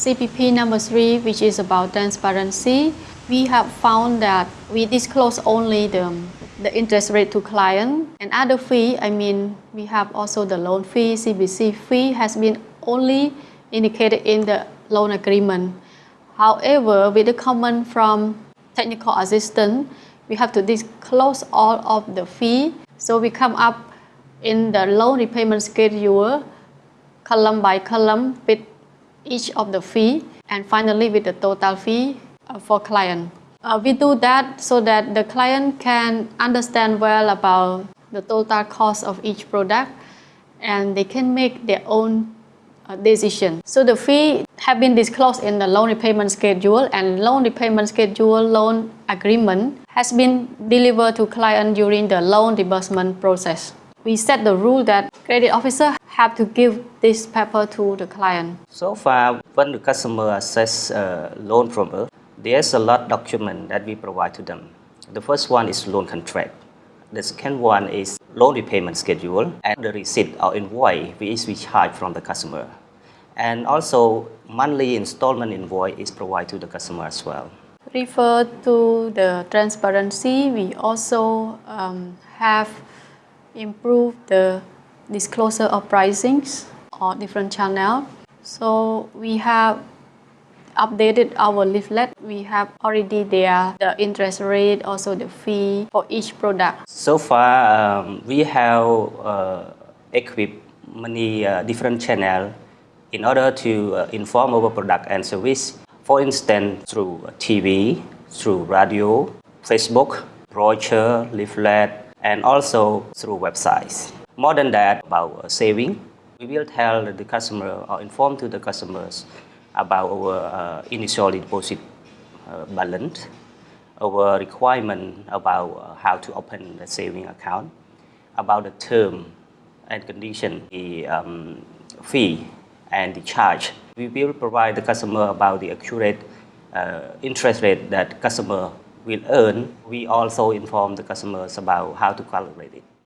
CPP number three, which is about transparency, we have found that we disclose only the, the interest rate to client and other fee, I mean, we have also the loan fee, CBC fee has been only indicated in the loan agreement. However, with the comment from technical assistant, we have to disclose all of the fee. So we come up in the loan repayment schedule, column by column with each of the fee, and finally with the total fee uh, for client. Uh, we do that so that the client can understand well about the total cost of each product and they can make their own uh, decision. So the fee have been disclosed in the loan repayment schedule and loan repayment schedule loan agreement has been delivered to client during the loan disbursement process. We set the rule that credit officer have to give this paper to the client. So far, when the customer assess a loan from us, there's a lot of document that we provide to them. The first one is loan contract. The second one is loan repayment schedule and the receipt or invoice which we charge from the customer. And also monthly installment invoice is provided to the customer as well. Refer to the transparency, we also um, have improved the disclosure of pricings on different channels. So we have updated our leaflet. We have already there the interest rate, also the fee for each product. So far, um, we have uh, equipped many uh, different channels in order to uh, inform our product and service. For instance, through TV, through radio, Facebook, brochure, leaflet, and also through websites. More than that, about saving, we will tell the customer or inform to the customers about our uh, initial deposit uh, balance, our requirement about uh, how to open the saving account, about the term and condition, the um, fee and the charge. We will provide the customer about the accurate uh, interest rate that customer will earn. We also inform the customers about how to calculate it.